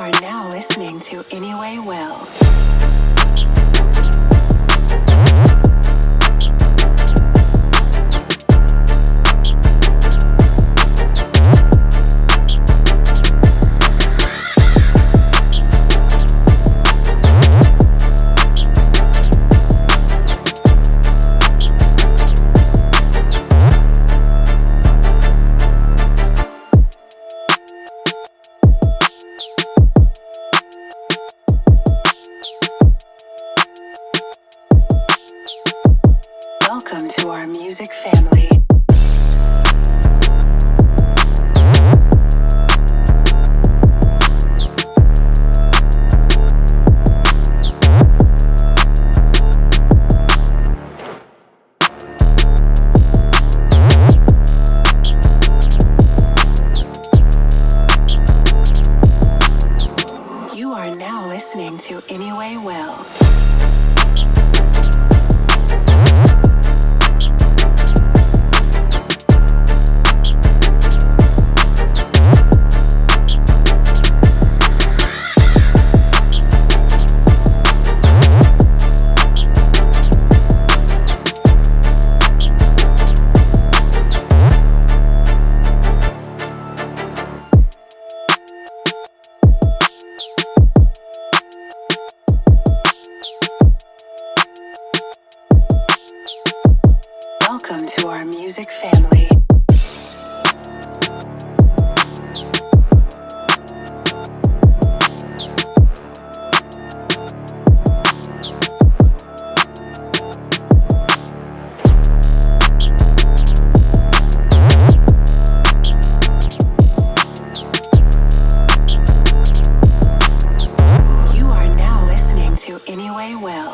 are now listening to Anyway Well. Welcome to our music family. You are now listening to Anyway Well. Welcome to our music family. You are now listening to Anyway Well.